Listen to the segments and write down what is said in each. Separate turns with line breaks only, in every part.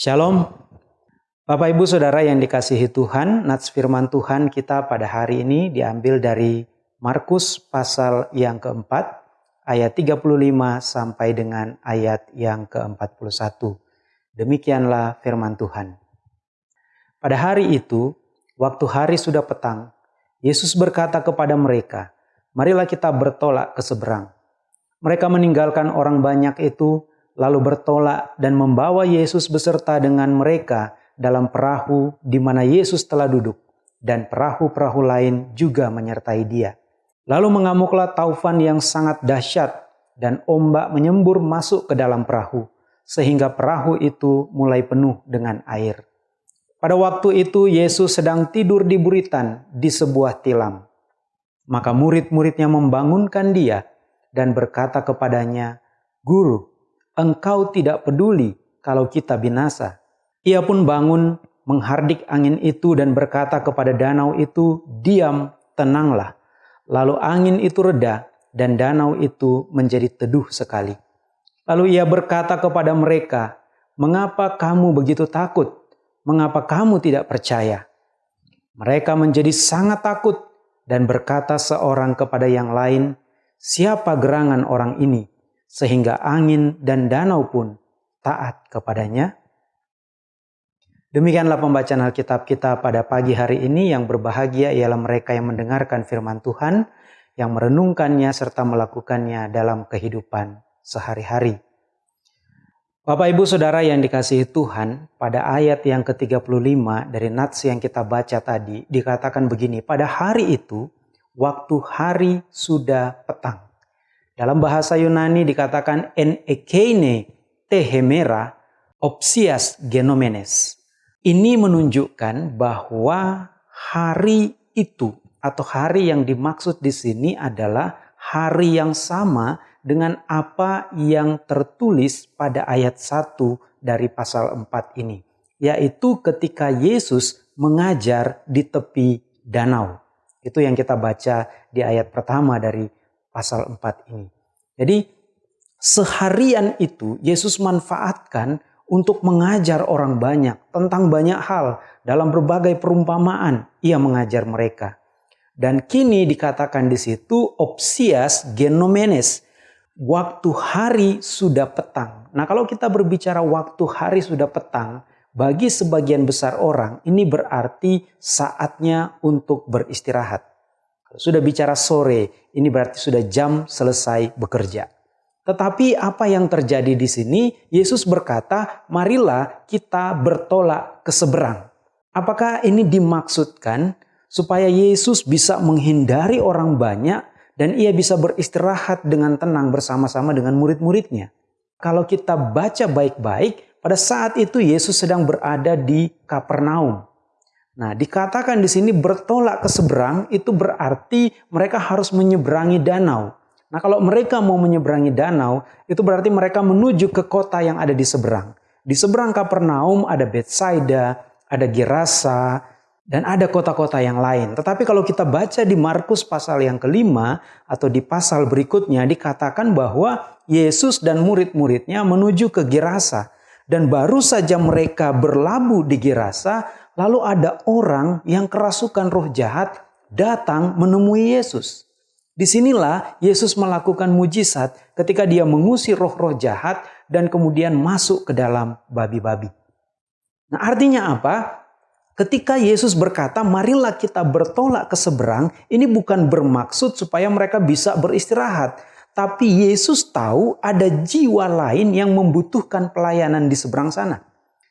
Shalom. Bapak Ibu Saudara yang dikasihi Tuhan, nats firman Tuhan kita pada hari ini diambil dari Markus pasal yang keempat, ayat 35 sampai dengan ayat yang ke-41. Demikianlah firman Tuhan. Pada hari itu, waktu hari sudah petang, Yesus berkata kepada mereka, Marilah kita bertolak ke seberang. Mereka meninggalkan orang banyak itu lalu bertolak dan membawa Yesus beserta dengan mereka dalam perahu di mana Yesus telah duduk, dan perahu-perahu lain juga menyertai dia. Lalu mengamuklah taufan yang sangat dahsyat, dan ombak menyembur masuk ke dalam perahu, sehingga perahu itu mulai penuh dengan air. Pada waktu itu Yesus sedang tidur di buritan di sebuah tilam. Maka murid-muridnya membangunkan dia dan berkata kepadanya, Guru, engkau tidak peduli kalau kita binasa. Ia pun bangun, menghardik angin itu dan berkata kepada danau itu, diam, tenanglah. Lalu angin itu reda dan danau itu menjadi teduh sekali. Lalu ia berkata kepada mereka, mengapa kamu begitu takut? Mengapa kamu tidak percaya? Mereka menjadi sangat takut dan berkata seorang kepada yang lain, siapa gerangan orang ini? Sehingga angin dan danau pun taat kepadanya. Demikianlah pembacaan Alkitab kita pada pagi hari ini yang berbahagia ialah mereka yang mendengarkan firman Tuhan, yang merenungkannya serta melakukannya dalam kehidupan sehari-hari. Bapak Ibu Saudara yang dikasihi Tuhan, pada ayat yang ke-35 dari Nats yang kita baca tadi dikatakan begini, pada hari itu waktu hari sudah petang. Dalam bahasa Yunani dikatakan en ekeine tehemera opsias genomenes. Ini menunjukkan bahwa hari itu atau hari yang dimaksud di sini adalah hari yang sama dengan apa yang tertulis pada ayat 1 dari pasal 4 ini. Yaitu ketika Yesus mengajar di tepi danau. Itu yang kita baca di ayat pertama dari pasal 4 ini. Jadi seharian itu Yesus manfaatkan untuk mengajar orang banyak tentang banyak hal dalam berbagai perumpamaan ia mengajar mereka. Dan kini dikatakan di situ opsias genomenes. Waktu hari sudah petang. Nah kalau kita berbicara waktu hari sudah petang, bagi sebagian besar orang ini berarti saatnya untuk beristirahat. Sudah bicara sore, ini berarti sudah jam selesai bekerja. Tetapi apa yang terjadi di sini? Yesus berkata, "Marilah kita bertolak ke seberang." Apakah ini dimaksudkan supaya Yesus bisa menghindari orang banyak dan ia bisa beristirahat dengan tenang bersama-sama dengan murid-muridnya? Kalau kita baca baik-baik, pada saat itu Yesus sedang berada di Kapernaum. Nah, dikatakan di sini bertolak ke seberang itu berarti mereka harus menyeberangi danau. Nah, kalau mereka mau menyeberangi danau, itu berarti mereka menuju ke kota yang ada di seberang. Di seberang Kapernaum ada Bethsaida, ada Gerasa, dan ada kota-kota yang lain. Tetapi kalau kita baca di Markus pasal yang kelima atau di pasal berikutnya dikatakan bahwa Yesus dan murid-muridnya menuju ke Gerasa. Dan baru saja mereka berlabuh di Gerasa, Lalu ada orang yang kerasukan roh jahat datang menemui Yesus. Di sinilah Yesus melakukan mujizat ketika dia mengusir roh-roh jahat dan kemudian masuk ke dalam babi-babi. Nah artinya apa? Ketika Yesus berkata, marilah kita bertolak ke seberang, ini bukan bermaksud supaya mereka bisa beristirahat. Tapi Yesus tahu ada jiwa lain yang membutuhkan pelayanan di seberang sana.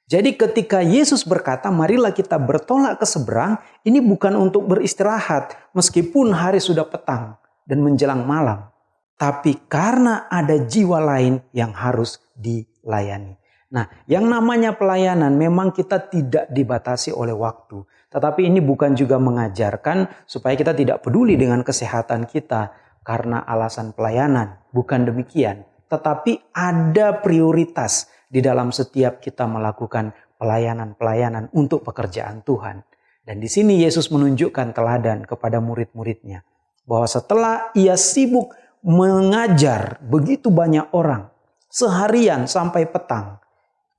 Jadi ketika Yesus berkata, marilah kita bertolak ke seberang, ini bukan untuk beristirahat meskipun hari sudah petang dan menjelang malam. Tapi karena ada jiwa lain yang harus dilayani. Nah, yang namanya pelayanan memang kita tidak dibatasi oleh waktu. Tetapi ini bukan juga mengajarkan supaya kita tidak peduli dengan kesehatan kita karena alasan pelayanan. Bukan demikian. Tetapi ada prioritas di dalam setiap kita melakukan pelayanan-pelayanan untuk pekerjaan Tuhan. Dan di sini Yesus menunjukkan teladan kepada murid-muridnya. Bahwa setelah ia sibuk mengajar begitu banyak orang seharian sampai petang.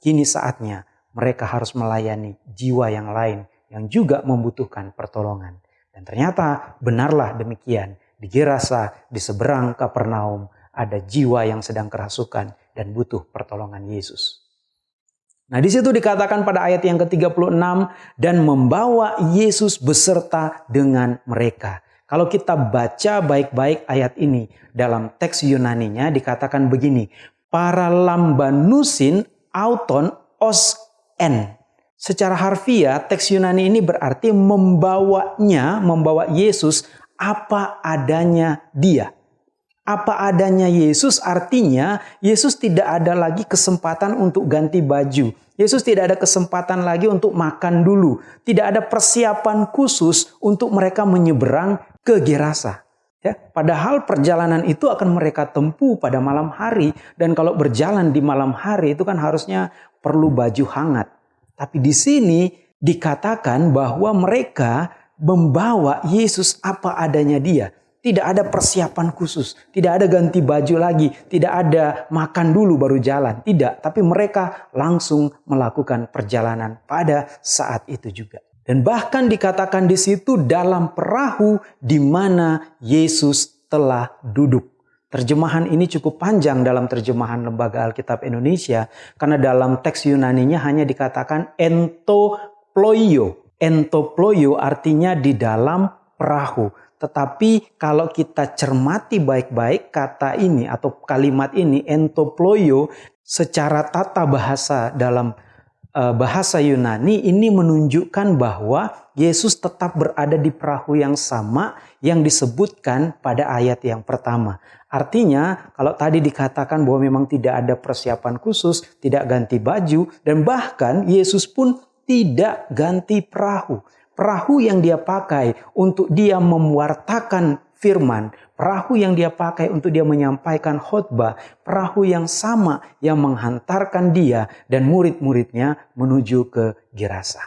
Kini saatnya mereka harus melayani jiwa yang lain yang juga membutuhkan pertolongan. Dan ternyata benarlah demikian. Di Gerasa, di seberang Kapernaum, ada jiwa yang sedang kerasukan dan butuh pertolongan Yesus. Nah di situ dikatakan pada ayat yang ke-36 dan membawa Yesus beserta dengan mereka. Kalau kita baca baik-baik ayat ini dalam teks Yunaninya dikatakan begini. Para lambanusin auton os en. Secara harfiah teks Yunani ini berarti membawanya, membawa Yesus apa adanya dia. Apa adanya Yesus artinya Yesus tidak ada lagi kesempatan untuk ganti baju. Yesus tidak ada kesempatan lagi untuk makan dulu. Tidak ada persiapan khusus untuk mereka menyeberang ke Gerasa. Ya, padahal perjalanan itu akan mereka tempuh pada malam hari dan kalau berjalan di malam hari itu kan harusnya perlu baju hangat. Tapi di sini dikatakan bahwa mereka membawa Yesus apa adanya dia. Tidak ada persiapan khusus, tidak ada ganti baju lagi, tidak ada makan dulu baru jalan. Tidak, tapi mereka langsung melakukan perjalanan pada saat itu juga. Dan bahkan dikatakan di situ dalam perahu di mana Yesus telah duduk. Terjemahan ini cukup panjang dalam terjemahan Lembaga Alkitab Indonesia karena dalam teks Yunaninya hanya dikatakan entoploio. Entoploio artinya di dalam perahu. Tetapi kalau kita cermati baik-baik kata ini atau kalimat ini entoploio secara tata bahasa dalam uh, bahasa Yunani ini menunjukkan bahwa Yesus tetap berada di perahu yang sama yang disebutkan pada ayat yang pertama. Artinya, kalau tadi dikatakan bahwa memang tidak ada persiapan khusus, tidak ganti baju, dan bahkan Yesus pun tidak ganti perahu. Perahu yang dia pakai untuk dia mewartakan firman, perahu yang dia pakai untuk dia menyampaikan khotbah, perahu yang sama yang menghantarkan dia dan murid-muridnya menuju ke Gerasa.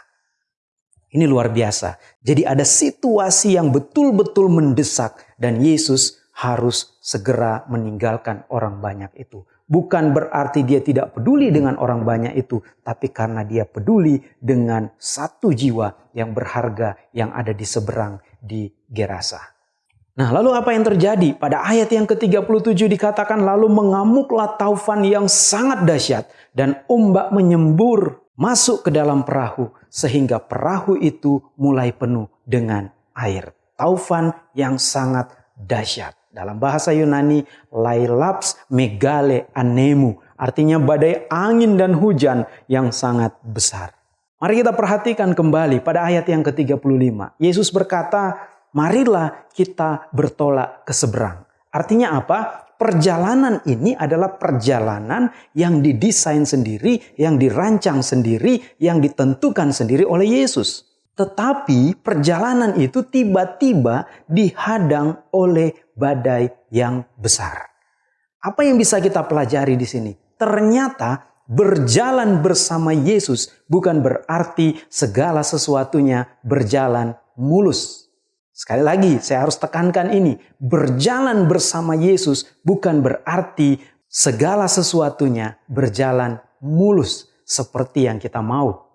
Ini luar biasa. Jadi ada situasi yang betul-betul mendesak dan Yesus harus segera meninggalkan orang banyak itu. Bukan berarti dia tidak peduli dengan orang banyak itu, tapi karena dia peduli dengan satu jiwa yang berharga yang ada di seberang di Gerasa. Nah, lalu apa yang terjadi? Pada ayat yang ke-37 dikatakan lalu mengamuklah taufan yang sangat dahsyat dan ombak menyembur masuk ke dalam perahu sehingga perahu itu mulai penuh dengan air. Taufan yang sangat dahsyat. Dalam bahasa Yunani, lailaps megale anemu. Artinya badai angin dan hujan yang sangat besar. Mari kita perhatikan kembali pada ayat yang ke-35. Yesus berkata, marilah kita bertolak ke seberang. Artinya apa? Perjalanan ini adalah perjalanan yang didesain sendiri, yang dirancang sendiri, yang ditentukan sendiri oleh Yesus. Tetapi perjalanan itu tiba-tiba dihadang oleh badai yang besar. Apa yang bisa kita pelajari di sini? Ternyata berjalan bersama Yesus bukan berarti segala sesuatunya berjalan mulus. Sekali lagi, saya harus tekankan ini: berjalan bersama Yesus bukan berarti segala sesuatunya berjalan mulus seperti yang kita mau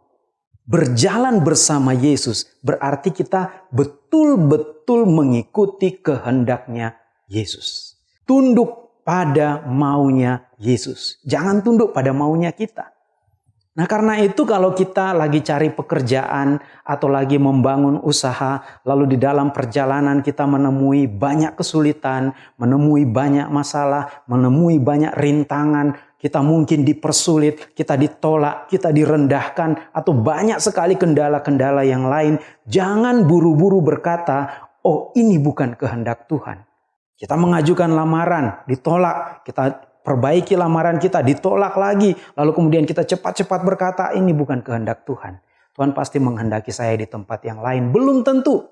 berjalan bersama Yesus berarti kita betul-betul mengikuti kehendaknya Yesus. Tunduk pada maunya Yesus. Jangan tunduk pada maunya kita. Nah karena itu kalau kita lagi cari pekerjaan atau lagi membangun usaha, lalu di dalam perjalanan kita menemui banyak kesulitan, menemui banyak masalah, menemui banyak rintangan, kita mungkin dipersulit, kita ditolak, kita direndahkan, atau banyak sekali kendala-kendala yang lain. Jangan buru-buru berkata, "Oh, ini bukan kehendak Tuhan." Kita mengajukan lamaran, ditolak, kita perbaiki lamaran kita, ditolak lagi, lalu kemudian kita cepat-cepat berkata, "Ini bukan kehendak Tuhan." Tuhan pasti menghendaki saya di tempat yang lain. Belum tentu.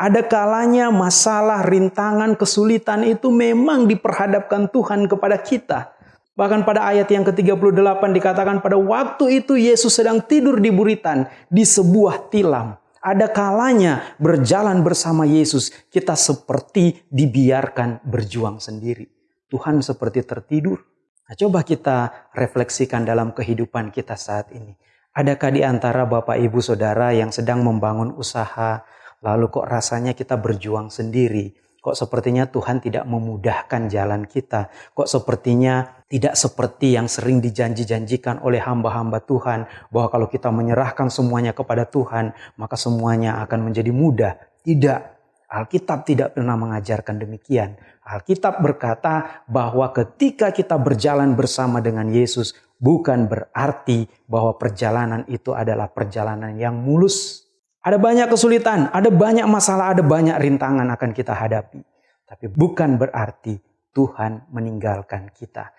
Ada kalanya masalah, rintangan, kesulitan itu memang diperhadapkan Tuhan kepada kita. Bahkan pada ayat yang ke-38 dikatakan pada waktu itu Yesus sedang tidur di buritan di sebuah tilam. Ada kalanya berjalan bersama Yesus kita seperti dibiarkan berjuang sendiri. Tuhan seperti tertidur. Nah, coba kita refleksikan dalam kehidupan kita saat ini. Adakah di antara Bapak Ibu Saudara yang sedang membangun usaha, lalu kok rasanya kita berjuang sendiri? Kok sepertinya Tuhan tidak memudahkan jalan kita? Kok sepertinya tidak seperti yang sering dijanji-janjikan oleh hamba-hamba Tuhan, bahwa kalau kita menyerahkan semuanya kepada Tuhan, maka semuanya akan menjadi mudah? Tidak, Alkitab tidak pernah mengajarkan demikian. Alkitab berkata bahwa ketika kita berjalan bersama dengan Yesus, bukan berarti bahwa perjalanan itu adalah perjalanan yang mulus. Ada banyak kesulitan, ada banyak masalah, ada banyak rintangan akan kita hadapi. Tapi bukan berarti Tuhan meninggalkan kita.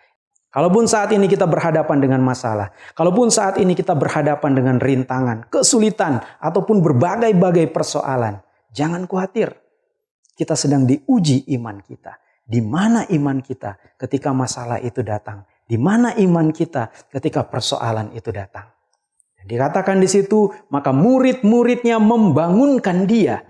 Kalaupun saat ini kita berhadapan dengan masalah, kalaupun saat ini kita berhadapan dengan rintangan, kesulitan, ataupun berbagai-bagai persoalan, jangan khawatir. Kita sedang diuji iman kita. Di mana iman kita ketika masalah itu datang? Di mana iman kita ketika persoalan itu datang? Dikatakan di situ, maka murid-muridnya membangunkan dia.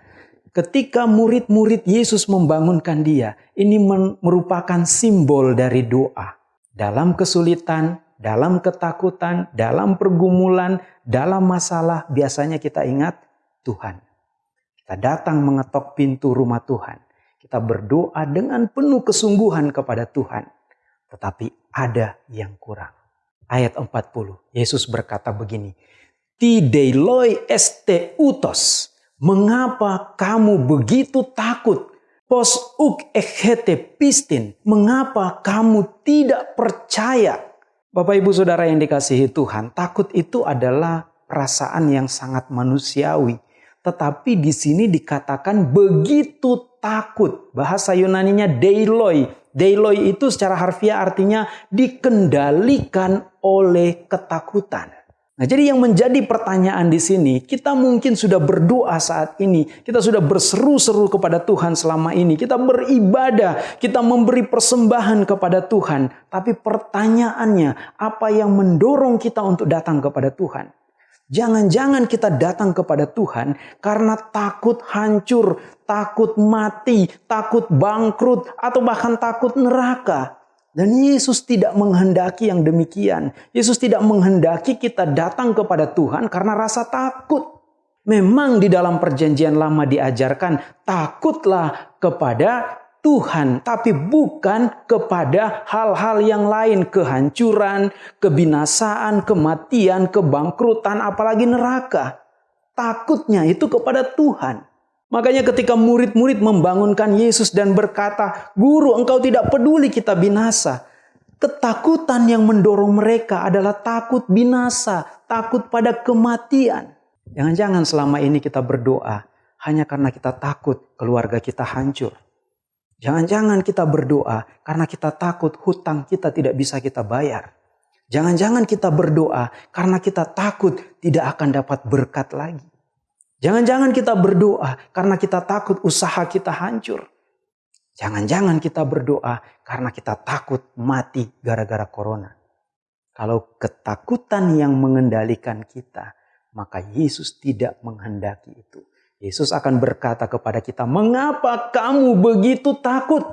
Ketika murid-murid Yesus membangunkan dia, ini merupakan simbol dari doa. Dalam kesulitan, dalam ketakutan, dalam pergumulan, dalam masalah, biasanya kita ingat Tuhan. Kita datang mengetok pintu rumah Tuhan. Kita berdoa dengan penuh kesungguhan kepada Tuhan tetapi ada yang kurang. Ayat 40, Yesus berkata begini, Tideloi este utos, mengapa kamu begitu takut? Pos uk echete pistin, mengapa kamu tidak percaya? Bapak ibu saudara yang dikasihi Tuhan, takut itu adalah perasaan yang sangat manusiawi. Tetapi di sini dikatakan begitu takut. Bahasa Yunaninya deiloi, Deiloi itu secara harfiah artinya dikendalikan oleh ketakutan. Nah, jadi yang menjadi pertanyaan di sini, kita mungkin sudah berdoa saat ini, kita sudah berseru-seru kepada Tuhan selama ini, kita beribadah, kita memberi persembahan kepada Tuhan, tapi pertanyaannya, apa yang mendorong kita untuk datang kepada Tuhan? Jangan-jangan kita datang kepada Tuhan karena takut hancur, takut mati, takut bangkrut, atau bahkan takut neraka. Dan Yesus tidak menghendaki yang demikian. Yesus tidak menghendaki kita datang kepada Tuhan karena rasa takut. Memang di dalam perjanjian lama diajarkan takutlah kepada Tuhan, tapi bukan kepada hal-hal yang lain, kehancuran, kebinasaan, kematian, kebangkrutan, apalagi neraka. Takutnya itu kepada Tuhan. Makanya ketika murid-murid membangunkan Yesus dan berkata, Guru engkau tidak peduli kita binasa. Ketakutan yang mendorong mereka adalah takut binasa, takut pada kematian. Jangan-jangan selama ini kita berdoa hanya karena kita takut keluarga kita hancur Jangan-jangan kita berdoa karena kita takut hutang kita tidak bisa kita bayar. Jangan-jangan kita berdoa karena kita takut tidak akan dapat berkat lagi. Jangan-jangan kita berdoa karena kita takut usaha kita hancur. Jangan-jangan kita berdoa karena kita takut mati gara-gara corona. Kalau ketakutan yang mengendalikan kita, maka Yesus tidak menghendaki itu. Yesus akan berkata kepada kita, "Mengapa kamu begitu takut?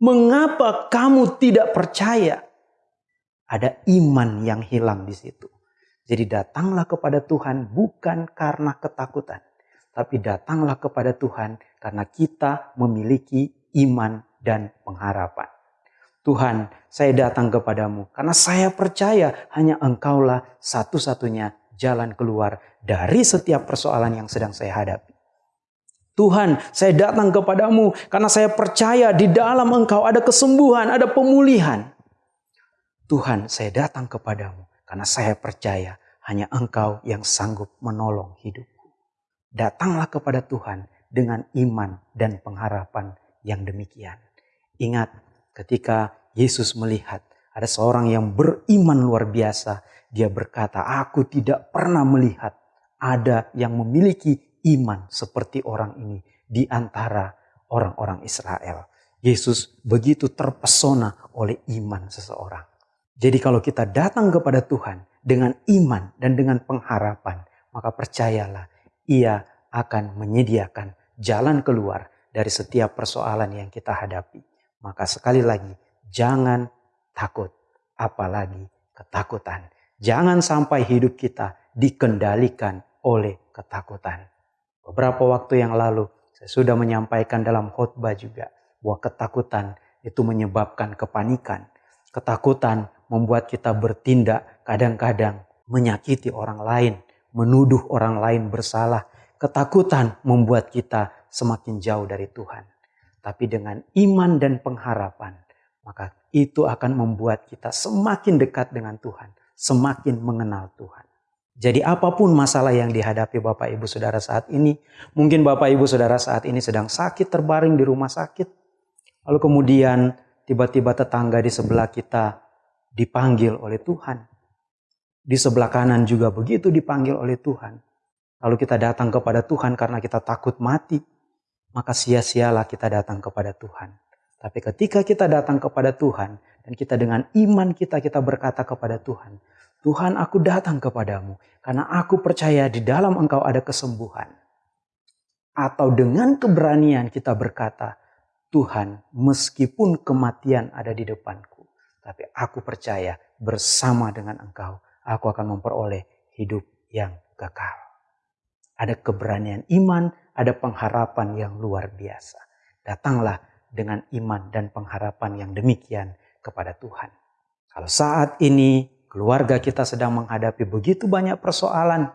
Mengapa kamu tidak percaya?" Ada iman yang hilang di situ. Jadi datanglah kepada Tuhan bukan karena ketakutan, tapi datanglah kepada Tuhan karena kita memiliki iman dan pengharapan. Tuhan, saya datang kepadamu karena saya percaya hanya Engkaulah satu-satunya jalan keluar dari setiap persoalan yang sedang saya hadapi. Tuhan, saya datang kepadamu karena saya percaya di dalam Engkau ada kesembuhan, ada pemulihan. Tuhan, saya datang kepadamu karena saya percaya hanya Engkau yang sanggup menolong hidupku. Datanglah kepada Tuhan dengan iman dan pengharapan yang demikian. Ingat, ketika Yesus melihat ada seorang yang beriman luar biasa, dia berkata, "Aku tidak pernah melihat ada yang memiliki iman seperti orang ini di antara orang-orang Israel." Yesus begitu terpesona oleh iman seseorang. Jadi, kalau kita datang kepada Tuhan dengan iman dan dengan pengharapan, maka percayalah, Ia akan menyediakan jalan keluar dari setiap persoalan yang kita hadapi. Maka, sekali lagi, jangan takut, apalagi ketakutan Jangan sampai hidup kita dikendalikan oleh ketakutan. Beberapa waktu yang lalu saya sudah menyampaikan dalam khotbah juga bahwa ketakutan itu menyebabkan kepanikan. Ketakutan membuat kita bertindak kadang-kadang menyakiti orang lain, menuduh orang lain bersalah. Ketakutan membuat kita semakin jauh dari Tuhan. Tapi dengan iman dan pengharapan, maka itu akan membuat kita semakin dekat dengan Tuhan semakin mengenal Tuhan. Jadi apa pun masalah yang dihadapi Bapak Ibu Saudara saat ini, mungkin Bapak Ibu Saudara saat ini sedang sakit terbaring di rumah sakit, lalu kemudian tiba-tiba tetangga di sebelah kita dipanggil oleh Tuhan. Di sebelah kanan juga begitu dipanggil oleh Tuhan. Lalu kita datang kepada Tuhan karena kita takut mati, maka sia-sialah kita datang kepada Tuhan. Tapi ketika kita datang kepada Tuhan dan kita dengan iman kita kita berkata kepada Tuhan, Tuhan aku datang kepadamu karena aku percaya di dalam engkau ada kesembuhan. Atau dengan keberanian kita berkata, Tuhan meskipun kematian ada di depanku, tapi aku percaya bersama dengan engkau aku akan memperoleh hidup yang kekal. Ada keberanian iman, ada pengharapan yang luar biasa. Datanglah dengan iman dan pengharapan yang demikian kepada Tuhan. Kalau saat ini keluarga kita sedang menghadapi begitu banyak persoalan,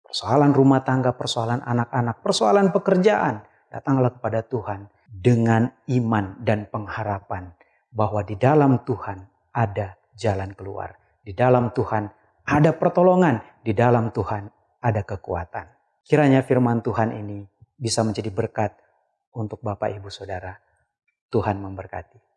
persoalan rumah tangga, persoalan anak-anak, persoalan pekerjaan, datanglah kepada Tuhan dengan iman dan pengharapan bahwa di dalam Tuhan ada jalan keluar. Di dalam Tuhan ada pertolongan, di dalam Tuhan ada kekuatan. Kiranya firman Tuhan ini bisa menjadi berkat untuk Bapak Ibu Saudara. Tuhan memberkati.